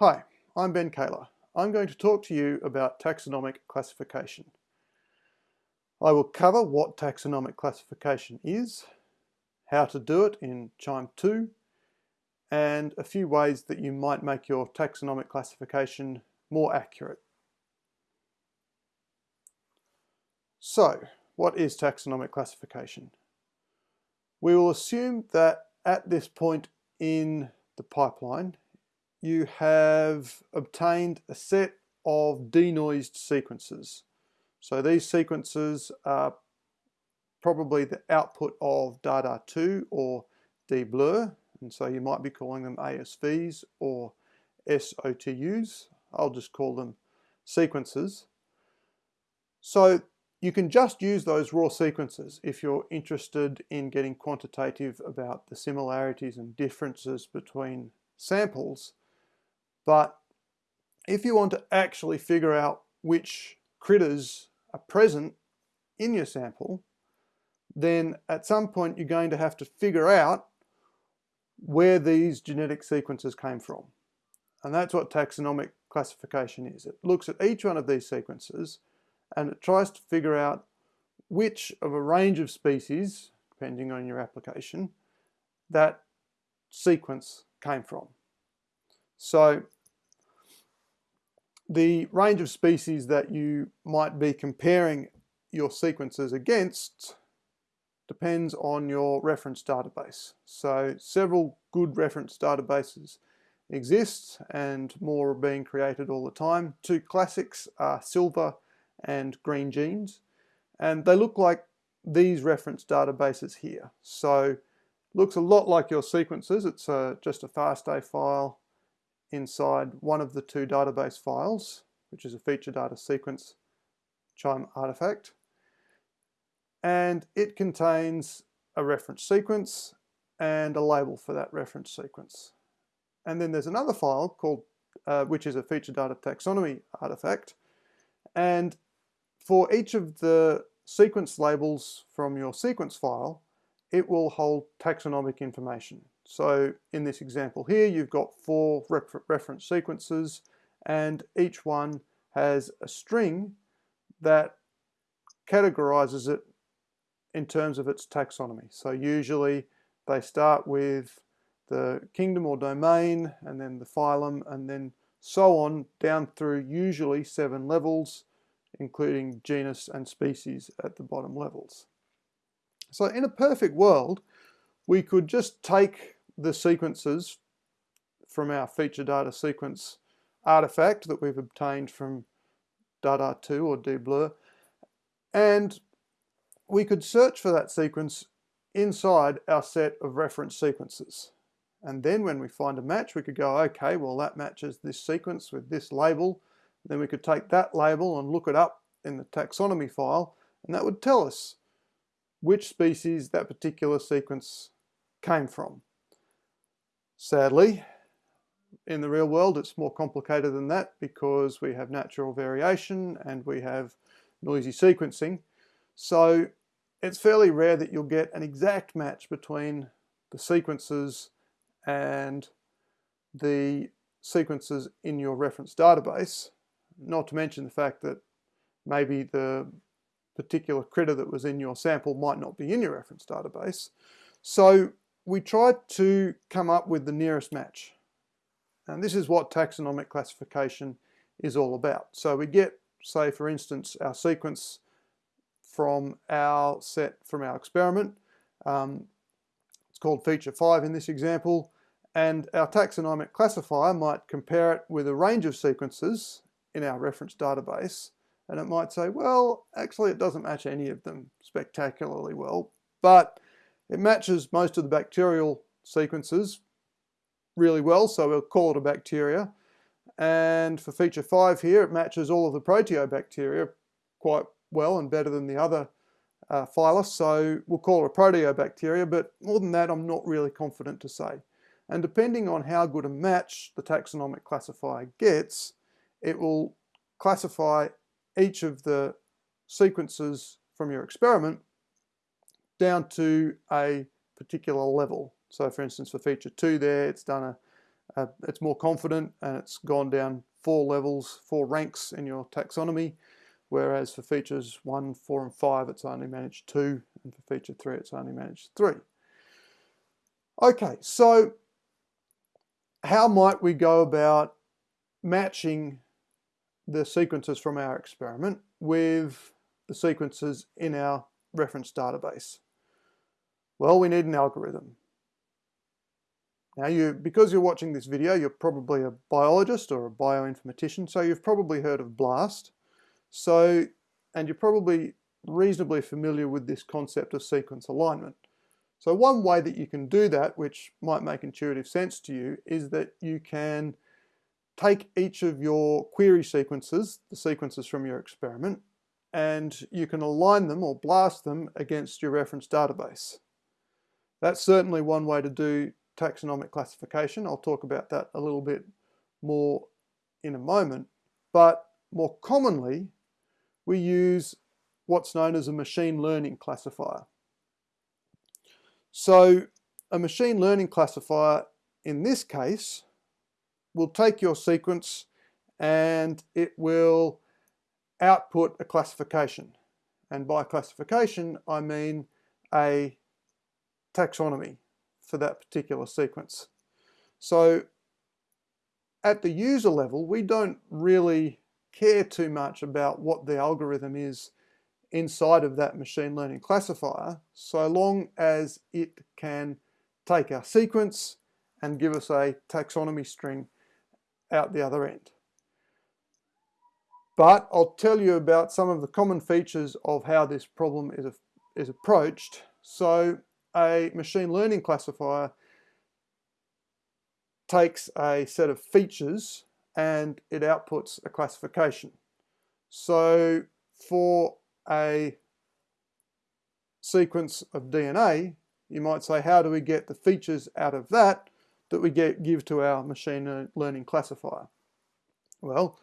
Hi, I'm Ben Kaehler. I'm going to talk to you about taxonomic classification. I will cover what taxonomic classification is, how to do it in QIIME 2, and a few ways that you might make your taxonomic classification more accurate. So, what is taxonomic classification? We will assume that at this point in the pipeline, you have obtained a set of denoised sequences. So these sequences are probably the output of Dada2 or Deblur, and so you might be calling them ASVs or SOTUs. I'll just call them sequences. So you can just use those raw sequences if you're interested in getting quantitative about the similarities and differences between samples but if you want to actually figure out which critters are present in your sample, then at some point you're going to have to figure out where these genetic sequences came from. And that's what taxonomic classification is. It looks at each one of these sequences and it tries to figure out which of a range of species, depending on your application, that sequence came from. So the range of species that you might be comparing your sequences against depends on your reference database. So several good reference databases exist and more are being created all the time. Two classics are SILVA and Greengenes and they look like these reference databases here. So looks a lot like your sequences. It's a, just a FASTA file inside one of the two database files, which is a feature data sequence QIIME artifact. And it contains a reference sequence and a label for that reference sequence. And then there's another file called, uh, which is a feature data taxonomy artifact. And for each of the sequence labels from your sequence file, it will hold taxonomic information. So in this example here, you've got four reference sequences and each one has a string that categorizes it in terms of its taxonomy. So usually they start with the kingdom or domain and then the phylum and then so on down through usually seven levels including genus and species at the bottom levels. So in a perfect world we could just take the sequences from our feature data sequence artifact that we've obtained from Dada2 or Deblur and we could search for that sequence inside our set of reference sequences. And then when we find a match, we could go, okay, well that matches this sequence with this label. Then we could take that label and look it up in the taxonomy file, and that would tell us which species that particular sequence came from. Sadly, in the real world it's more complicated than that because we have natural variation and we have noisy sequencing. So it's fairly rare that you'll get an exact match between the sequences and the sequences in your reference database, not to mention the fact that maybe the particular critter that was in your sample might not be in your reference database. So we tried to come up with the nearest match. And this is what taxonomic classification is all about. So we get, say for instance, our sequence from our set from our experiment. Um, it's called feature 5 in this example. And our taxonomic classifier might compare it with a range of sequences in our reference database. And it might say, well, actually it doesn't match any of them spectacularly well, but it matches most of the bacterial sequences really well, so we'll call it a bacteria. And for feature 5 here, it matches all of the proteobacteria quite well and better than the other uh, phyla, so we'll call it a proteobacteria, but more than that I'm not really confident to say. And depending on how good a match the taxonomic classifier gets, it will classify each of the sequences from your experiment down to a particular level. So for instance, for feature two there, it's done a, Uh, it's more confident and it's gone down four levels, four ranks in your taxonomy, whereas for features one, four, and five, it's only managed two, and for feature three, it's only managed three. Okay, so how might we go about matching the sequences from our experiment with the sequences in our reference database? Well, we need an algorithm. Now you, because you're watching this video, you're probably a biologist or a bioinformatician, so you've probably heard of BLAST. So, and you're probably reasonably familiar with this concept of sequence alignment. So one way that you can do that, which might make intuitive sense to you, is that you can take each of your query sequences, the sequences from your experiment, and you can align them or blast them against your reference database. That's certainly one way to do taxonomic classification. I'll talk about that a little bit more in a moment. But more commonly, we use what's known as a machine learning classifier. So a machine learning classifier in this case will take your sequence and it will output a classification. And by classification, I mean a taxonomy for that particular sequence. So at the user level, we don't really care too much about what the algorithm is inside of that machine learning classifier, so long as it can take our sequence and give us a taxonomy string out the other end. But I'll tell you about some of the common features of how this problem is, is approached. So a machine learning classifier takes a set of features and it outputs a classification. So for a sequence of DNA, you might say, how do we get the features out of that that we get, give to our machine learning classifier? Well,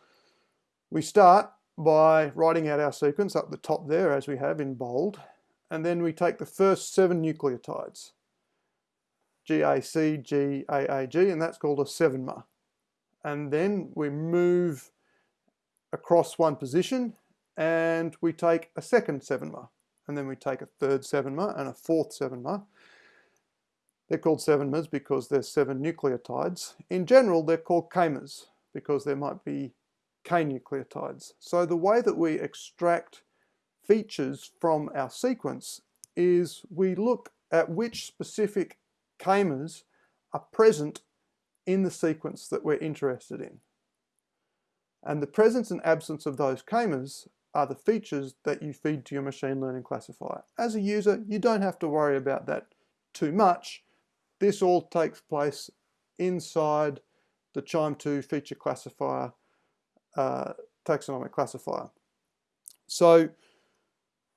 we start by writing out our sequence up the top there as we have in bold and then we take the first seven nucleotides, GAC, GAAG, and that's called a 7-mer. And then we move across one position and we take a second 7-mer. And then we take a third 7-mer and a fourth 7-mer. They're called 7-mers because there's seven nucleotides. In general, they're called k-mers because there might be K nucleotides. So the way that we extract features from our sequence is we look at which specific k-mers are present in the sequence that we're interested in. And the presence and absence of those k-mers are the features that you feed to your machine learning classifier. As a user, you don't have to worry about that too much. This all takes place inside the QIIME2 feature classifier, uh, taxonomic classifier. So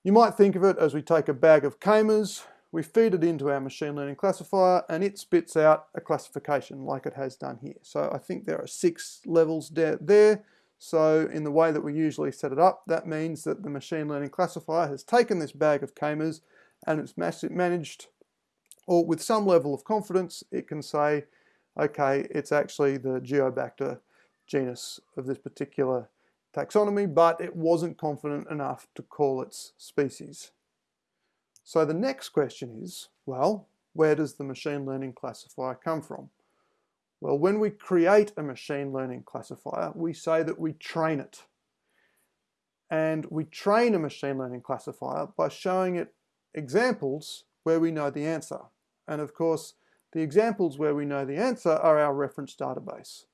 you might think of it as we take a bag of k-mers, we feed it into our machine learning classifier and it spits out a classification like it has done here. So I think there are six levels there. So in the way that we usually set it up, that means that the machine learning classifier has taken this bag of k-mers and it's managed, or with some level of confidence, it can say, okay, it's actually the Geobacter genus of this particular taxonomy, but it wasn't confident enough to call its species. So the next question is, well, where does the machine learning classifier come from? Well, when we create a machine learning classifier, we say that we train it. And we train a machine learning classifier by showing it examples where we know the answer. And of course, the examples where we know the answer are our reference database.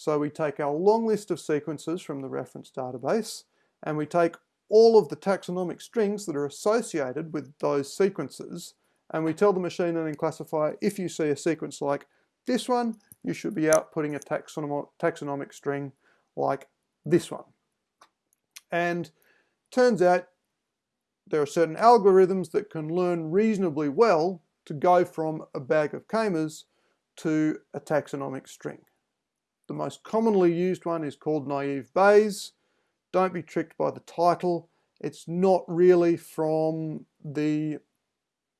So we take our long list of sequences from the reference database and we take all of the taxonomic strings that are associated with those sequences and we tell the machine learning classifier if you see a sequence like this one, you should be outputting a taxonomic, taxonomic string like this one. And turns out there are certain algorithms that can learn reasonably well to go from a bag of k-mers to a taxonomic string. The most commonly used one is called naive Bayes. Don't be tricked by the title. It's not really from the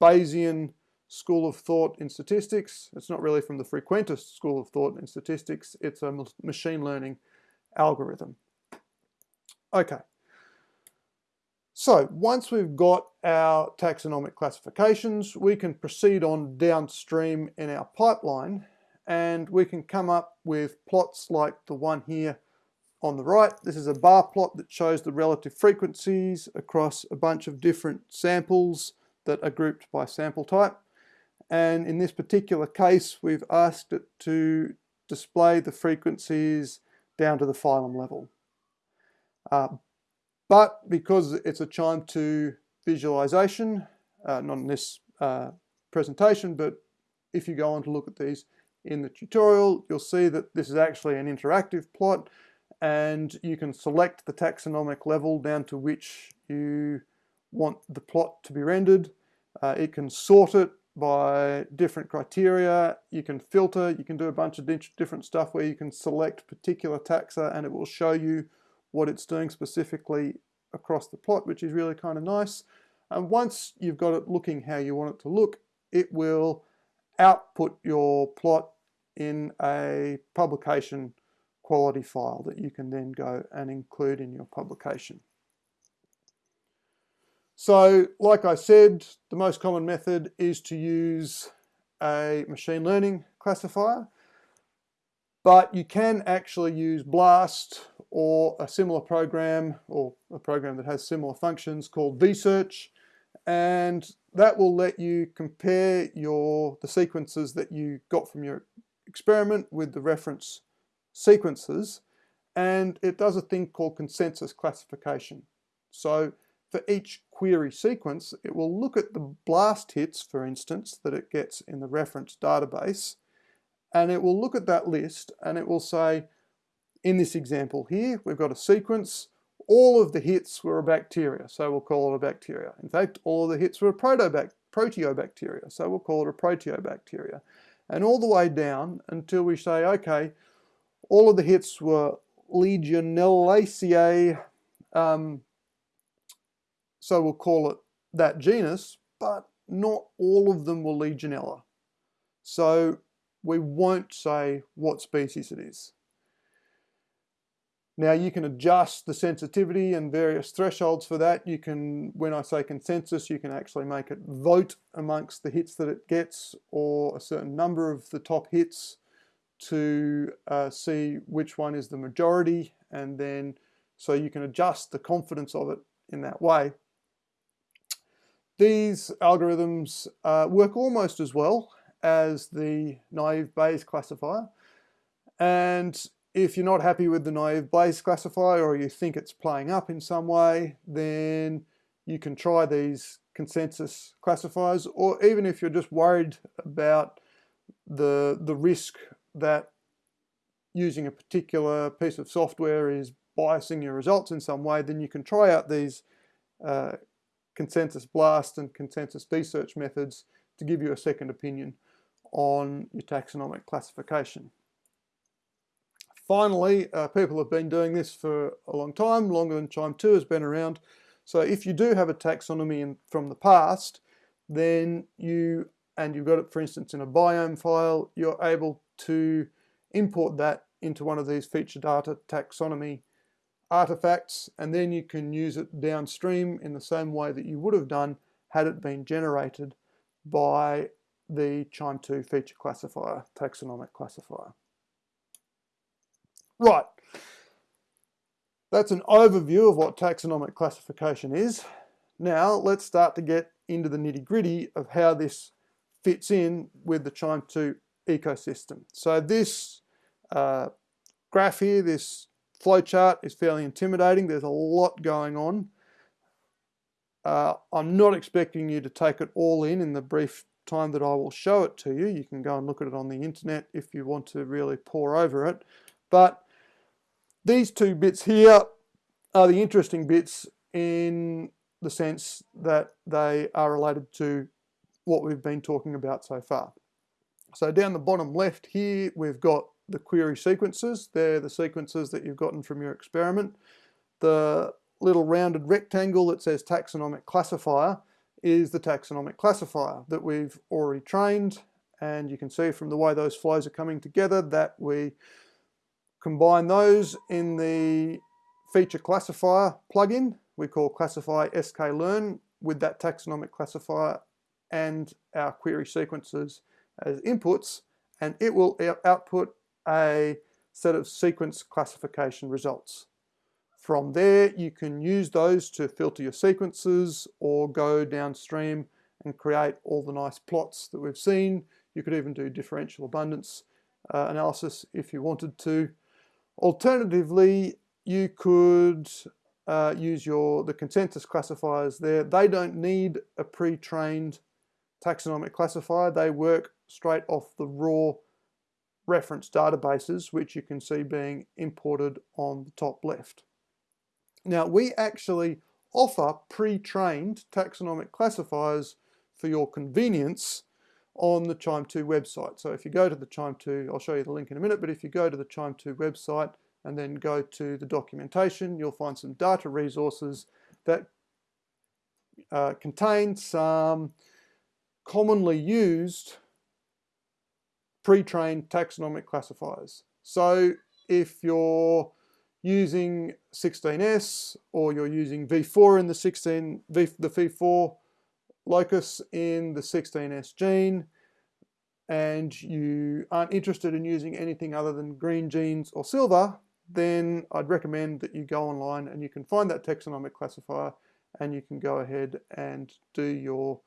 Bayesian school of thought in statistics. It's not really from the Frequentist school of thought in statistics. It's a machine learning algorithm. Okay. So once we've got our taxonomic classifications, we can proceed on downstream in our pipeline and we can come up with plots like the one here on the right. This is a bar plot that shows the relative frequencies across a bunch of different samples that are grouped by sample type. And in this particular case, we've asked it to display the frequencies down to the phylum level. Uh, but because it's a QIIME 2 visualization, uh, not in this uh, presentation, but if you go on to look at these in the tutorial, you'll see that this is actually an interactive plot and you can select the taxonomic level down to which you want the plot to be rendered. Uh, it can sort it by different criteria, you can filter, you can do a bunch of different stuff where you can select particular taxa and it will show you what it's doing specifically across the plot, which is really kind of nice. And once you've got it looking how you want it to look, it will output your plot in a publication quality file that you can then go and include in your publication. So like I said, the most common method is to use a machine learning classifier, but you can actually use BLAST or a similar program or a program that has similar functions called vsearch and that will let you compare your the sequences that you got from your experiment with the reference sequences and it does a thing called consensus classification. So for each query sequence, it will look at the blast hits, for instance, that it gets in the reference database, and it will look at that list and it will say, in this example here, we've got a sequence, all of the hits were a bacteria, so we'll call it a bacteria. In fact, all of the hits were a proteobacteria, so we'll call it a proteobacteria. And all the way down until we say, okay, all of the hits were Legionellacea, um, so we'll call it that genus, but not all of them were Legionella. So we won't say what species it is. Now you can adjust the sensitivity and various thresholds for that. You can, when I say consensus, you can actually make it vote amongst the hits that it gets or a certain number of the top hits to uh, see which one is the majority and then so you can adjust the confidence of it in that way. These algorithms uh, work almost as well as the naive Bayes classifier and if you're not happy with the naive Bayes classifier or you think it's playing up in some way then you can try these consensus classifiers or even if you're just worried about the the risk that using a particular piece of software is biasing your results in some way, then you can try out these uh, consensus blast and consensus vsearch methods to give you a second opinion on your taxonomic classification. Finally, uh, people have been doing this for a long time, longer than QIIME 2 has been around. So if you do have a taxonomy in, from the past, then you, and you've got it for instance in a BIOM file, you're able to import that into one of these feature data taxonomy artifacts and then you can use it downstream in the same way that you would have done had it been generated by the QIIME 2 feature classifier, taxonomic classifier. Right, that's an overview of what taxonomic classification is. Now let's start to get into the nitty gritty of how this fits in with the QIIME 2 ecosystem. So this uh, graph here, this flowchart is fairly intimidating. There's a lot going on. Uh, I'm not expecting you to take it all in in the brief time that I will show it to you. You can go and look at it on the internet if you want to really pore over it. But these two bits here are the interesting bits in the sense that they are related to what we've been talking about so far. So down the bottom left here, we've got the query sequences. They're the sequences that you've gotten from your experiment. The little rounded rectangle that says taxonomic classifier is the taxonomic classifier that we've already trained and you can see from the way those flows are coming together that we combine those in the feature classifier plugin we call classify sklearn with that taxonomic classifier and our query sequences as inputs and it will output a set of sequence classification results. From there you can use those to filter your sequences or go downstream and create all the nice plots that we've seen. You could even do differential abundance uh, analysis if you wanted to. Alternatively, you could uh, use your the consensus classifiers there. They don't need a pre-trained taxonomic classifier. They work straight off the raw reference databases, which you can see being imported on the top left. Now, we actually offer pre-trained taxonomic classifiers for your convenience on the QIIME 2 website. So if you go to the QIIME 2, I'll show you the link in a minute, but if you go to the QIIME 2 website and then go to the documentation, you'll find some data resources that uh, contain some commonly used pre-trained taxonomic classifiers. So if you're using 16S or you're using V4 in the 16, v, the V4 locus in the 16S gene and you aren't interested in using anything other than Greengenes or SILVA, then I'd recommend that you go online and you can find that taxonomic classifier and you can go ahead and do your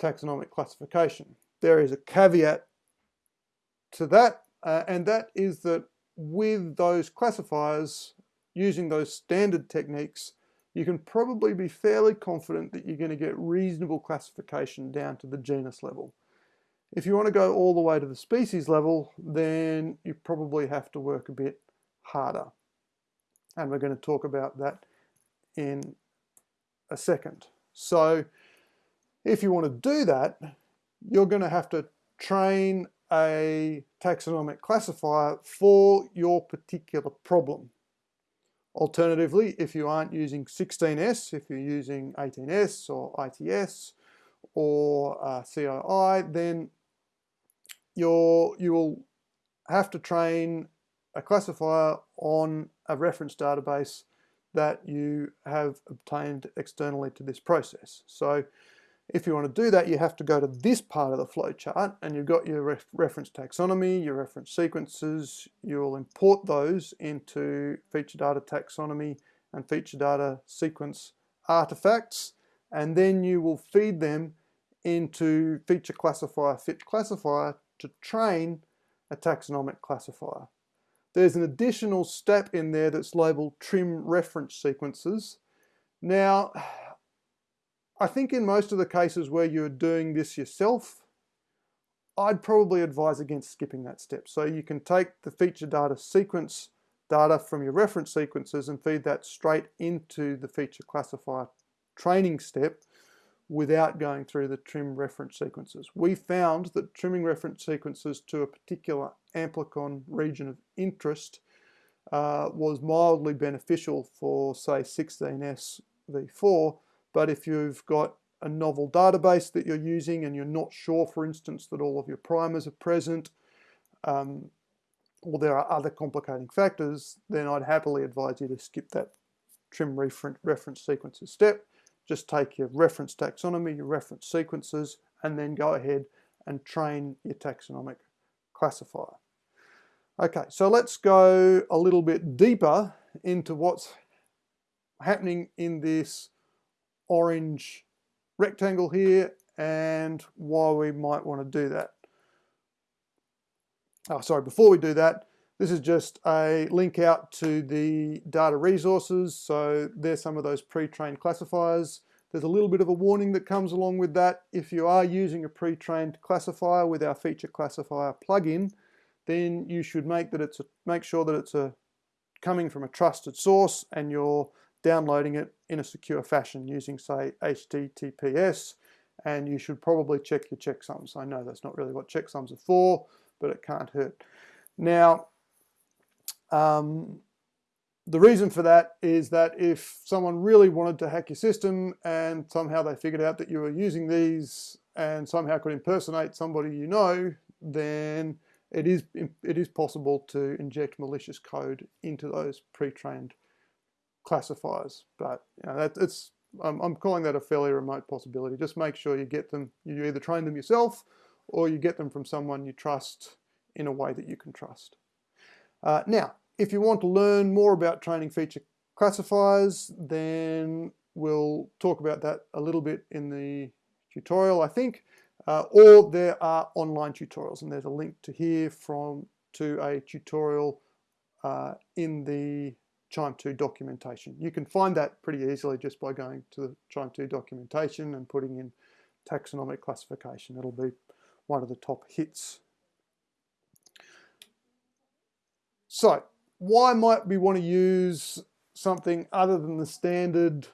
taxonomic classification. There is a caveat to that, uh, and that is that with those classifiers, using those standard techniques, you can probably be fairly confident that you're going to get reasonable classification down to the genus level. If you want to go all the way to the species level, then you probably have to work a bit harder. And we're going to talk about that in a second. So if you want to do that, you're going to have to train a taxonomic classifier for your particular problem. Alternatively, if you aren't using 16S, if you're using 18S or ITS or uh, CII, then you're, you will have to train a classifier on a reference database that you have obtained externally to this process. So if you want to do that, you have to go to this part of the flowchart and you've got your ref reference taxonomy, your reference sequences. You'll import those into feature data taxonomy and feature data sequence artifacts, and then you will feed them into feature classifier fit classifier to train a taxonomic classifier. There's an additional step in there that's labeled trim reference sequences. Now, I think in most of the cases where you're doing this yourself, I'd probably advise against skipping that step. So you can take the feature data sequence data from your reference sequences and feed that straight into the feature classifier training step without going through the trim reference sequences. We found that trimming reference sequences to a particular amplicon region of interest uh, was mildly beneficial for say 16S v4 but if you've got a novel database that you're using and you're not sure, for instance, that all of your primers are present, um, or there are other complicating factors, then I'd happily advise you to skip that trim reference sequences step. Just take your reference taxonomy, your reference sequences, and then go ahead and train your taxonomic classifier. Okay, so let's go a little bit deeper into what's happening in this orange rectangle here and why we might want to do that. Oh, sorry, before we do that, this is just a link out to the data resources. So there's some of those pre-trained classifiers. There's a little bit of a warning that comes along with that. If you are using a pre-trained classifier with our feature classifier plugin, then you should make that it's a, make sure that it's a coming from a trusted source and you're downloading it in a secure fashion using say HTTPS and you should probably check your checksums. I know that's not really what checksums are for, but it can't hurt. Now, um, the reason for that is that if someone really wanted to hack your system and somehow they figured out that you were using these and somehow could impersonate somebody you know, then it is it is possible to inject malicious code into those pre-trained classifiers. But you know, that, it's I'm, I'm calling that a fairly remote possibility. Just make sure you get them. You either train them yourself, or you get them from someone you trust in a way that you can trust. Uh, now, if you want to learn more about training feature classifiers, then we'll talk about that a little bit in the tutorial, I think. Uh, or there are online tutorials, and there's a link to here from to a tutorial uh, in the QIIME 2 documentation. You can find that pretty easily just by going to the QIIME 2 documentation and putting in taxonomic classification. It'll be one of the top hits. So, why might we want to use something other than the standard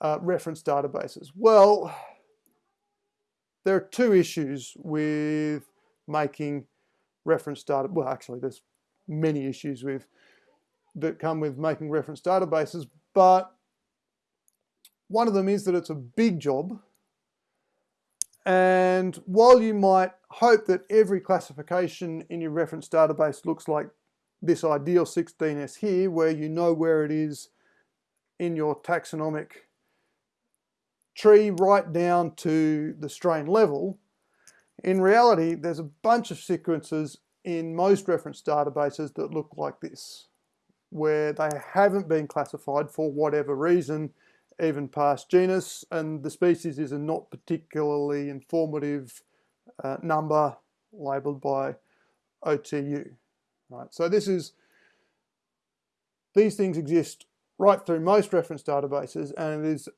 uh, reference databases? Well, there are two issues with making reference data. Well, actually, there's many issues with that come with making reference databases, but one of them is that it's a big job. And while you might hope that every classification in your reference database looks like this ideal 16S here, where you know where it is in your taxonomic tree right down to the strain level, in reality, there's a bunch of sequences in most reference databases that look like this where they haven't been classified for whatever reason, even past genus, and the species is a not particularly informative uh, number labeled by OTU. Right, so this is, these things exist right through most reference databases and it is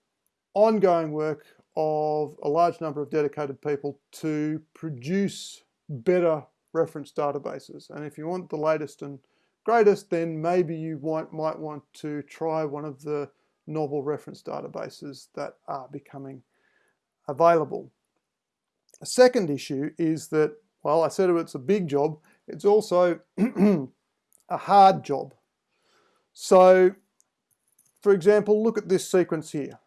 ongoing work of a large number of dedicated people to produce better reference databases. And if you want the latest and greatest, then maybe you might, might want to try one of the novel reference databases that are becoming available. A second issue is that, well, I said it's a big job, it's also a hard job. So, for example, look at this sequence here.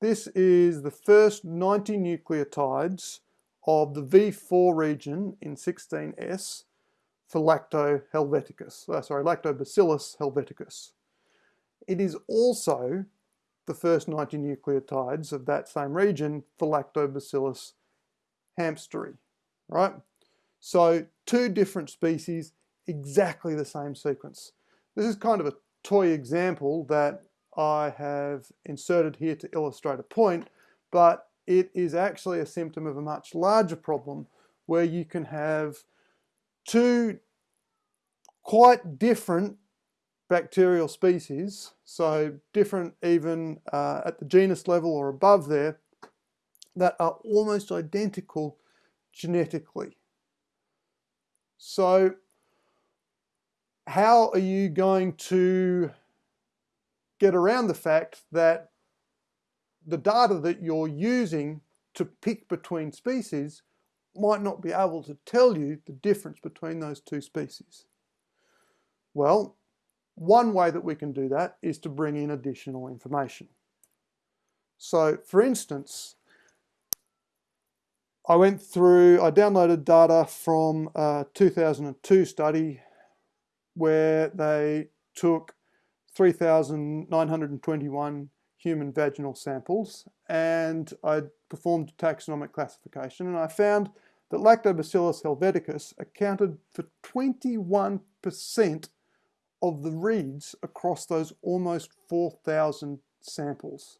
This is the first 90 nucleotides of the V4 region in 16S for Lacto helveticus, uh, sorry, Lactobacillus helveticus. It is also the first 90 nucleotides of that same region for Lactobacillus hamsteri, right? So two different species, exactly the same sequence. This is kind of a toy example that I have inserted here to illustrate a point, but it is actually a symptom of a much larger problem where you can have two quite different bacterial species, so different even uh, at the genus level or above there, that are almost identical genetically. So how are you going to get around the fact that the data that you're using to pick between species might not be able to tell you the difference between those two species? Well, one way that we can do that is to bring in additional information. So for instance, I went through, I downloaded data from a 2002 study where they took 3,921 human vaginal samples and I performed taxonomic classification and I found that Lactobacillus helveticus accounted for 21% of the reads across those almost 4,000 samples.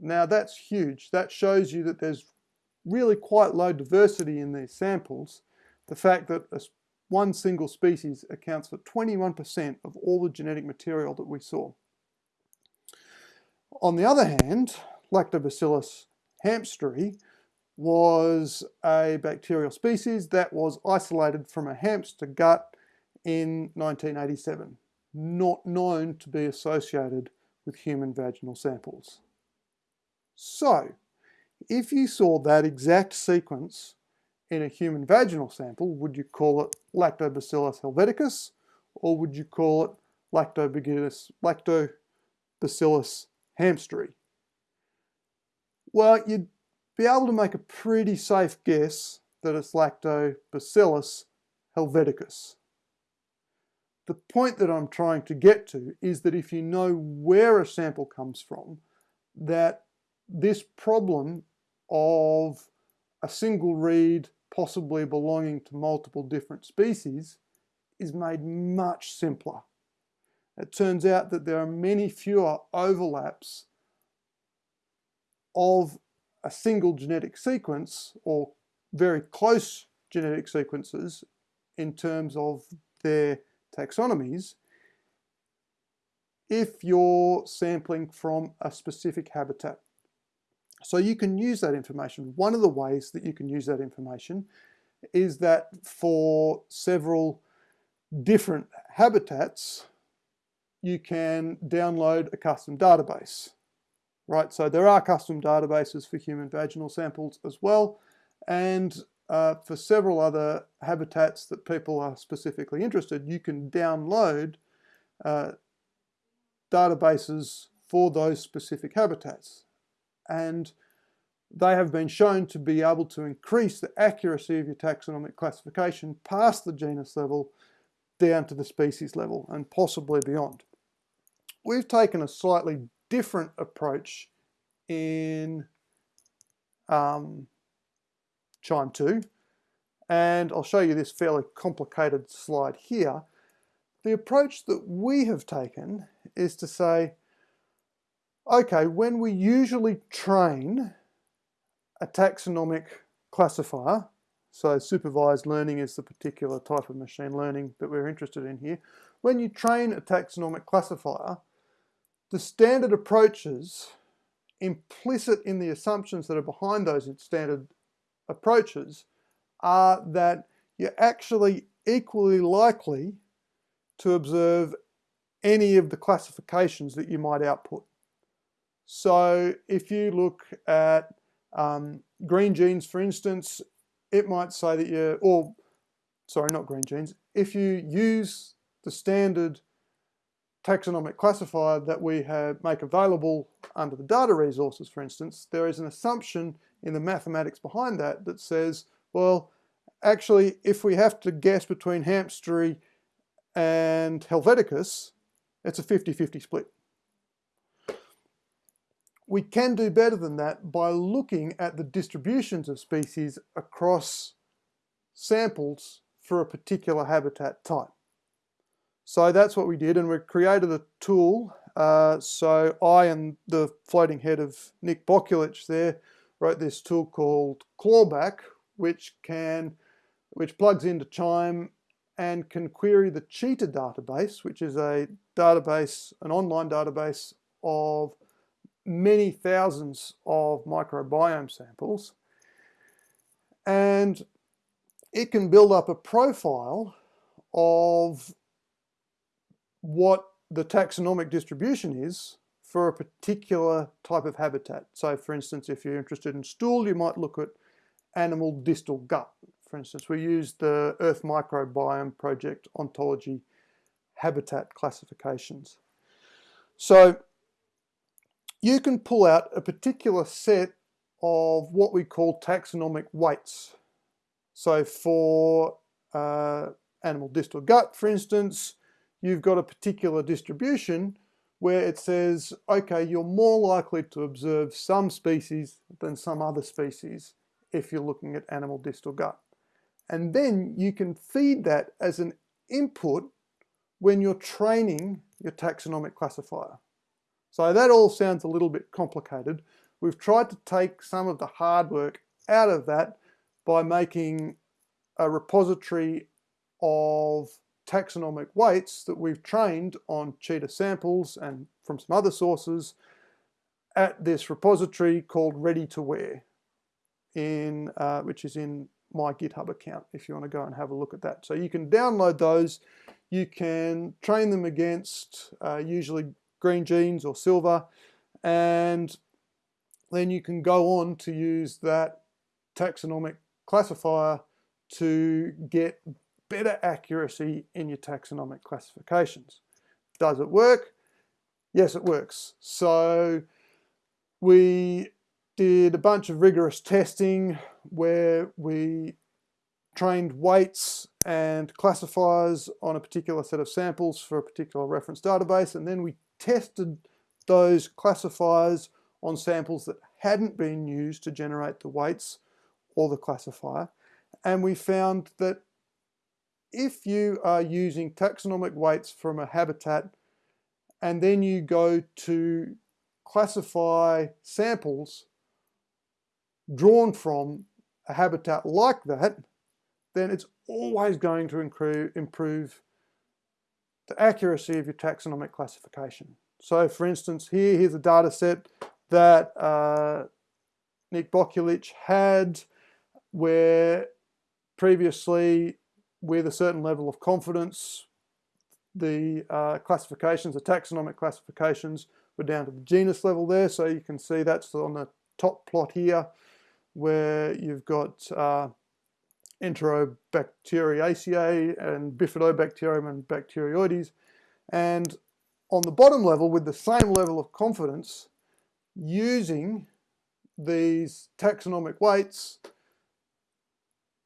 Now that's huge. That shows you that there's really quite low diversity in these samples. The fact that one single species accounts for 21% of all the genetic material that we saw. On the other hand, Lactobacillus hamsteri was a bacterial species that was isolated from a hamster gut in 1987, not known to be associated with human vaginal samples. So, if you saw that exact sequence in a human vaginal sample, would you call it Lactobacillus helveticus or would you call it Lactobacillus, Lactobacillus? Well, you'd be able to make a pretty safe guess that it's Lactobacillus helveticus. The point that I'm trying to get to is that if you know where a sample comes from, that this problem of a single read possibly belonging to multiple different species is made much simpler. It turns out that there are many fewer overlaps of a single genetic sequence or very close genetic sequences in terms of their taxonomies if you're sampling from a specific habitat. So you can use that information. One of the ways that you can use that information is that for several different habitats, you can download a custom database, right? So there are custom databases for human vaginal samples as well. And uh, for several other habitats that people are specifically interested, you can download uh, databases for those specific habitats. And they have been shown to be able to increase the accuracy of your taxonomic classification past the genus level down to the species level and possibly beyond. We've taken a slightly different approach in um, QIIME 2 and I'll show you this fairly complicated slide here. The approach that we have taken is to say, okay, when we usually train a taxonomic classifier, so supervised learning is the particular type of machine learning that we're interested in here. When you train a taxonomic classifier, the standard approaches implicit in the assumptions that are behind those standard approaches are that you're actually equally likely to observe any of the classifications that you might output. So if you look at um, Greengenes, for instance, it might say that you're, or sorry, not Greengenes, if you use the standard taxonomic classifier that we have make available under the data resources, for instance, there is an assumption in the mathematics behind that that says, well, actually, if we have to guess between hamsteri and helveticus, it's a 50-50 split. We can do better than that by looking at the distributions of species across samples for a particular habitat type. So that's what we did and we created a tool. Uh, so I and the floating head of Nick Bokulich there wrote this tool called Clawback, which can, which plugs into QIIME and can query the Qiita database, which is a database, an online database of many thousands of microbiome samples and it can build up a profile of what the taxonomic distribution is for a particular type of habitat. So for instance, if you're interested in stool, you might look at animal distal gut. For instance, we use the Earth Microbiome Project ontology habitat classifications. So you can pull out a particular set of what we call taxonomic weights. So for uh, animal distal gut, for instance, you've got a particular distribution where it says, okay, you're more likely to observe some species than some other species if you're looking at animal distal gut. And then you can feed that as an input when you're training your taxonomic classifier. So that all sounds a little bit complicated. We've tried to take some of the hard work out of that by making a repository of taxonomic weights that we've trained on Qiita samples and from some other sources at this repository called Ready to Wear, in, uh, which is in my GitHub account if you want to go and have a look at that. So you can download those, you can train them against uh, usually Greengenes or SILVA, and then you can go on to use that taxonomic classifier to get better accuracy in your taxonomic classifications. Does it work? Yes, it works. So we did a bunch of rigorous testing where we trained weights and classifiers on a particular set of samples for a particular reference database and then we tested those classifiers on samples that hadn't been used to generate the weights or the classifier and we found that if you are using taxonomic weights from a habitat and then you go to classify samples drawn from a habitat like that, then it's always going to improve the accuracy of your taxonomic classification. So for instance, here, here's a data set that uh, Nick Bokulich had where previously with a certain level of confidence the uh, classifications, the taxonomic classifications were down to the genus level there so you can see that's on the top plot here where you've got uh, Enterobacteriaceae and Bifidobacterium and Bacteroides. And on the bottom level, with the same level of confidence, using these taxonomic weights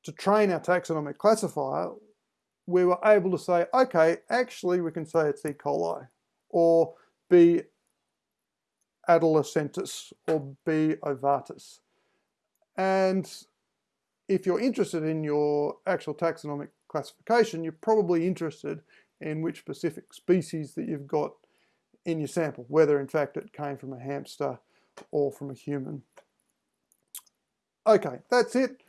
to train our taxonomic classifier, we were able to say, okay, actually we can say it's E. coli or B. adolescentis or B. ovatus. And if you're interested in your actual taxonomic classification, you're probably interested in which specific species that you've got in your sample, whether in fact it came from a hamster or from a human. Okay, that's it.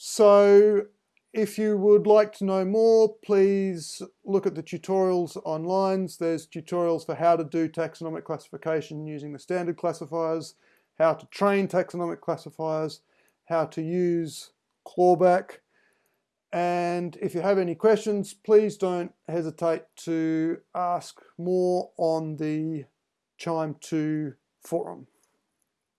So if you would like to know more, please look at the tutorials online. There's tutorials for how to do taxonomic classification using the standard classifiers, how to train taxonomic classifiers, how to use clawback. And if you have any questions, please don't hesitate to ask more on the QIIME 2 forum.